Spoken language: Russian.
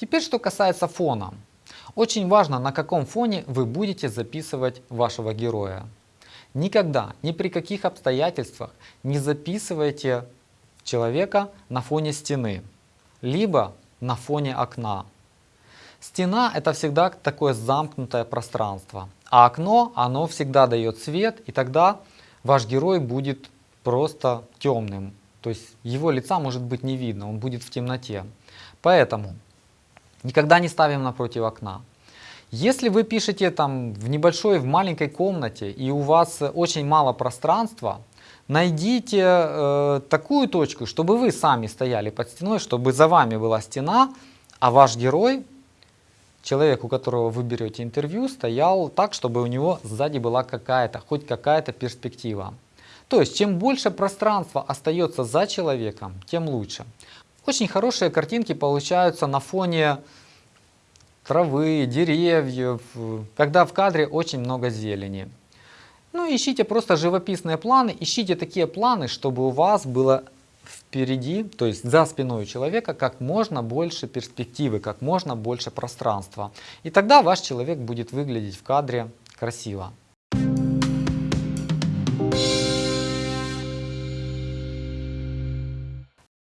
Теперь что касается фона. Очень важно, на каком фоне вы будете записывать вашего героя. Никогда, ни при каких обстоятельствах не записывайте человека на фоне стены, либо на фоне окна. Стена это всегда такое замкнутое пространство, а окно, оно всегда дает свет, и тогда ваш герой будет просто темным. То есть его лица может быть не видно, он будет в темноте. Поэтому никогда не ставим напротив окна. Если вы пишете там в небольшой, в маленькой комнате и у вас очень мало пространства, найдите э, такую точку, чтобы вы сами стояли под стеной, чтобы за вами была стена, а ваш герой, человек, у которого вы берете интервью, стоял так, чтобы у него сзади была какая-то, хоть какая-то перспектива. То есть, чем больше пространства остается за человеком, тем лучше. Очень хорошие картинки получаются на фоне травы, деревьев, когда в кадре очень много зелени. Ну, ищите просто живописные планы, ищите такие планы, чтобы у вас было впереди, то есть за спиной у человека, как можно больше перспективы, как можно больше пространства. И тогда ваш человек будет выглядеть в кадре красиво.